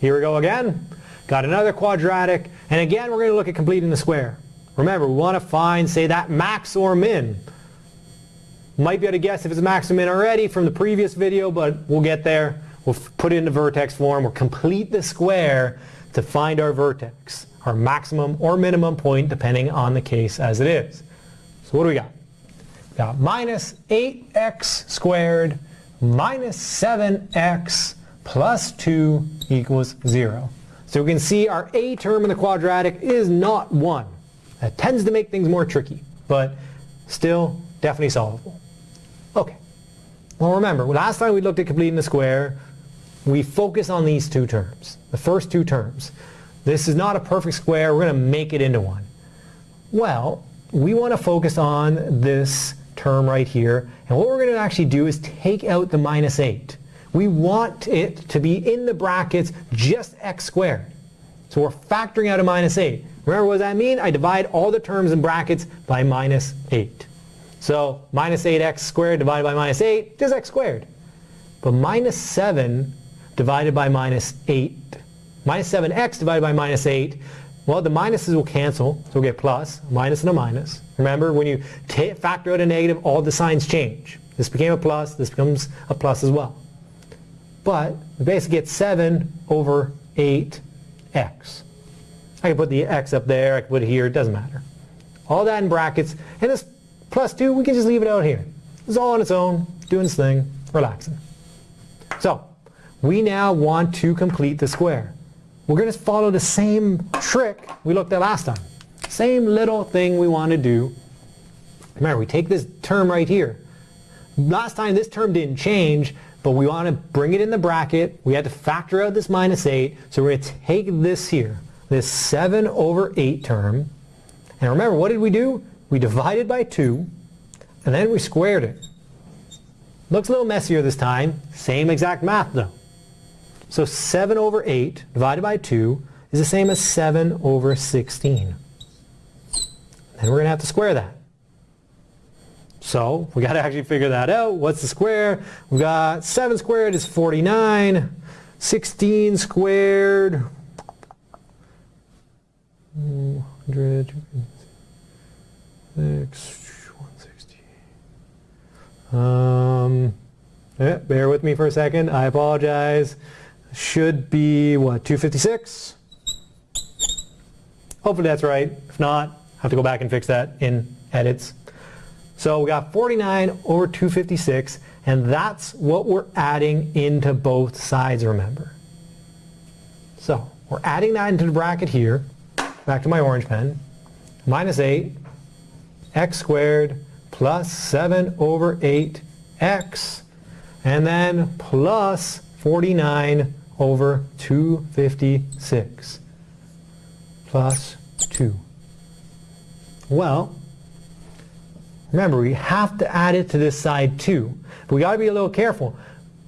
here we go again. Got another quadratic, and again we're going to look at completing the square. Remember, we want to find, say, that max or min. Might be able to guess if it's max or min already from the previous video, but we'll get there. We'll put it into vertex form. We'll complete the square to find our vertex, our maximum or minimum point, depending on the case as it is. So what do we got? We got minus 8x squared minus 7x plus 2 equals 0. So we can see our a term in the quadratic is not 1. That tends to make things more tricky, but still definitely solvable. Okay. Well remember, last time we looked at completing the square, we focus on these two terms, the first two terms. This is not a perfect square, we're going to make it into one. Well, we want to focus on this term right here, and what we're going to actually do is take out the minus 8. We want it to be in the brackets just x squared. So we're factoring out a minus 8. Remember what does that mean? I divide all the terms in brackets by minus 8. So minus 8x squared divided by minus 8 is x squared. But minus 7 divided by minus 8, minus 7x divided by minus 8, well the minuses will cancel, so we'll get plus, minus and a minus. Remember when you factor out a negative, all the signs change. This became a plus, this becomes a plus as well. But we basically get 7 over 8x. I can put the x up there, I can put it here, it doesn't matter. All that in brackets, and this plus 2, we can just leave it out here. It's all on its own, doing its thing, relaxing. So, we now want to complete the square. We're going to follow the same trick we looked at last time. Same little thing we want to do. Remember, we take this term right here. Last time this term didn't change, but we want to bring it in the bracket. We had to factor out this minus 8, so we're going to take this here, this 7 over 8 term. And remember, what did we do? We divided by 2, and then we squared it. Looks a little messier this time. Same exact math though. So 7 over 8 divided by 2 is the same as 7 over 16. And we're going to have to square that. So we got to actually figure that out. What's the square? We've got 7 squared is 49. 16 squared, 100, 6, 160. Um, bear with me for a second. I apologize. Should be, what, 256? Hopefully that's right. If not, I have to go back and fix that in edits. So we got 49 over 256, and that's what we're adding into both sides, remember. So we're adding that into the bracket here, back to my orange pen, minus 8, x squared plus 7 over 8x, and then plus 49 over 256 plus 2. Well, remember we have to add it to this side too. But we got to be a little careful.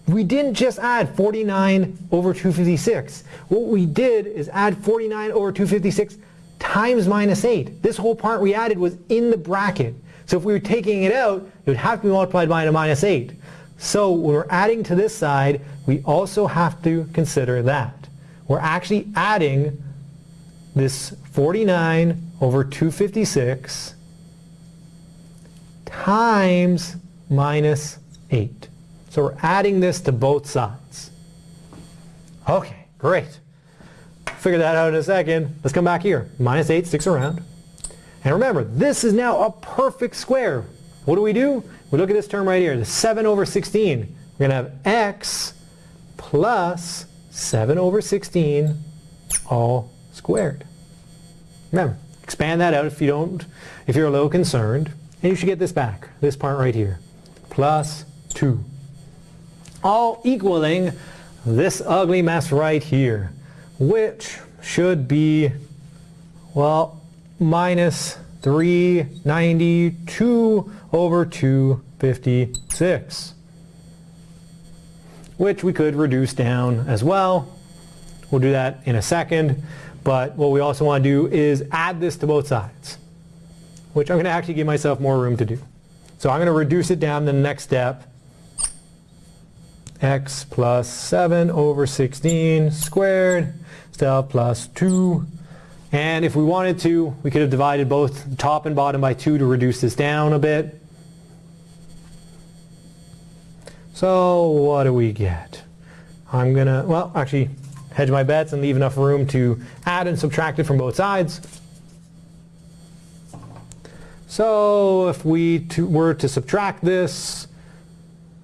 We didn't just add 49 over 256. What we did is add 49 over 256 times minus 8. This whole part we added was in the bracket. So if we were taking it out, it would have to be multiplied by a minus 8. So when we're adding to this side, we also have to consider that. We're actually adding this 49 over 256 times minus 8. So we're adding this to both sides. Okay, great. Figure that out in a second. Let's come back here. Minus 8 sticks around. And remember, this is now a perfect square. What do we do? We look at this term right here, the 7 over 16. We're going to have x plus 7 over 16 all squared. Remember, expand that out if you don't, if you're a little concerned. And you should get this back, this part right here, plus 2. All equaling this ugly mess right here, which should be, well, minus 392 over 256, which we could reduce down as well. We'll do that in a second, but what we also want to do is add this to both sides, which I'm going to actually give myself more room to do. So I'm going to reduce it down the next step, x plus 7 over 16 squared, still plus 2. And if we wanted to, we could have divided both top and bottom by 2 to reduce this down a bit. So what do we get? I'm going to, well, actually hedge my bets and leave enough room to add and subtract it from both sides. So if we to, were to subtract this,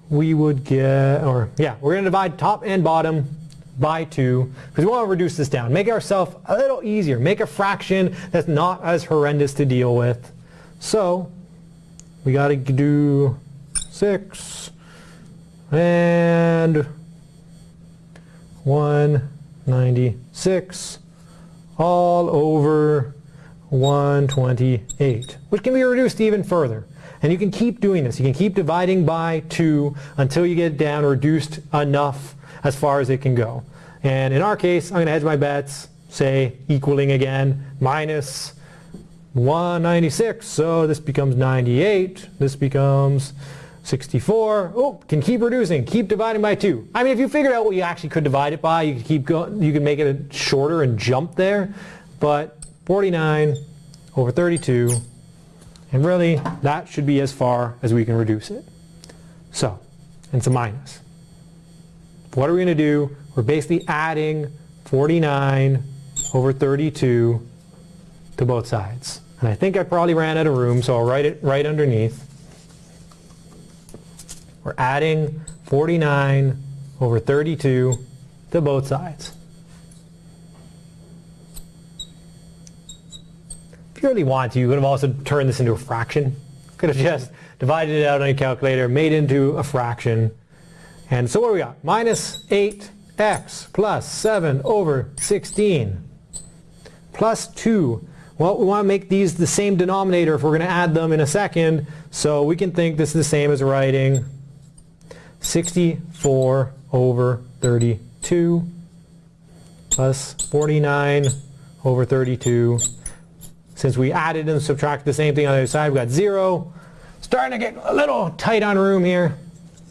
we would get, or yeah, we're going to divide top and bottom by 2 because we want to reduce this down. Make ourselves a little easier. Make a fraction that's not as horrendous to deal with. So we got to do 6 and 196 all over 128, which can be reduced even further. And you can keep doing this. You can keep dividing by 2 until you get down reduced enough as far as it can go. And in our case, I'm going to hedge my bets, say equaling again, minus 196. So this becomes 98. This becomes 64. Oh, can keep reducing, keep dividing by 2. I mean, if you figured out what you actually could divide it by, you could keep going, you can make it shorter and jump there. But 49 over 32, and really that should be as far as we can reduce it. So, it's a minus. What are we going to do? We're basically adding 49 over 32 to both sides. And I think I probably ran out of room, so I'll write it right underneath. We're adding 49 over 32 to both sides. If you really want to, you could have also turned this into a fraction. Could have just divided it out on your calculator, made into a fraction. And so what do we got? Minus 8x plus 7 over 16 plus 2. Well, we want to make these the same denominator if we're going to add them in a second. So we can think this is the same as writing 64 over 32 plus 49 over 32 since we added and subtracted the same thing on the other side, we've got 0. Starting to get a little tight on room here.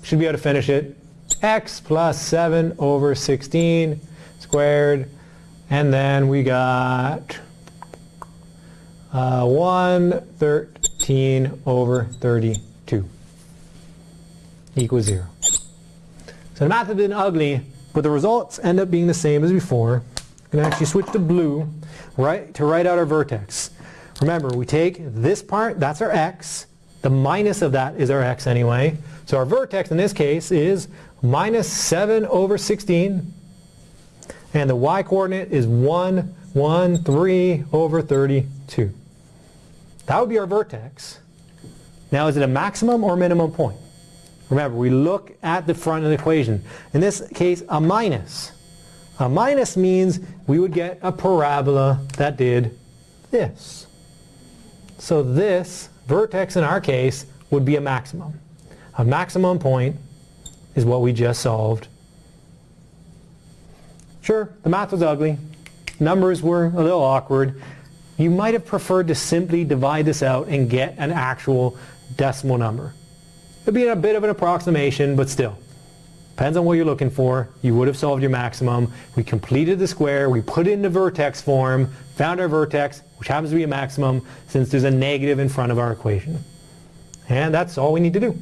Should be able to finish it. x plus 7 over 16 squared. And then we got uh, 113 over 32 equals 0. So the math has been ugly, but the results end up being the same as before. I'm going to actually switch to blue right, to write out our vertex. Remember, we take this part, that's our x. The minus of that is our x anyway. So our vertex in this case is minus 7 over 16. And the y-coordinate is 1, 1, 3 over 32. That would be our vertex. Now is it a maximum or minimum point? Remember, we look at the front of the equation. In this case, a minus. A minus means we would get a parabola that did this. So this vertex in our case would be a maximum. A maximum point is what we just solved. Sure, the math was ugly. Numbers were a little awkward. You might have preferred to simply divide this out and get an actual decimal number. It would be a bit of an approximation, but still. Depends on what you're looking for. You would have solved your maximum. We completed the square. We put it into vertex form, found our vertex, which happens to be a maximum since there's a negative in front of our equation. And that's all we need to do.